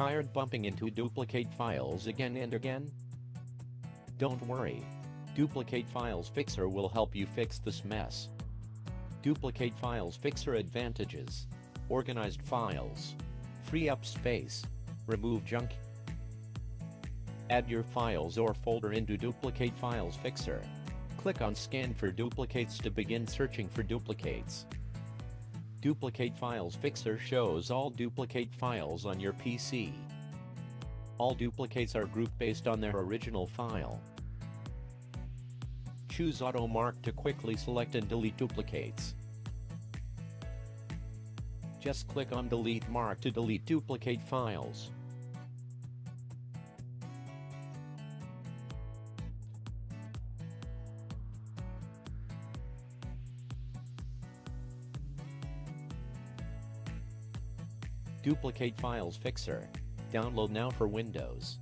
Tired bumping into duplicate files again and again? Don't worry. Duplicate Files Fixer will help you fix this mess. Duplicate Files Fixer advantages. Organized files. Free up space. Remove junk. Add your files or folder into Duplicate Files Fixer. Click on Scan for duplicates to begin searching for duplicates. Duplicate Files Fixer shows all duplicate files on your PC. All duplicates are grouped based on their original file. Choose Auto Mark to quickly select and delete duplicates. Just click on Delete Mark to delete duplicate files. Duplicate Files Fixer. Download now for Windows.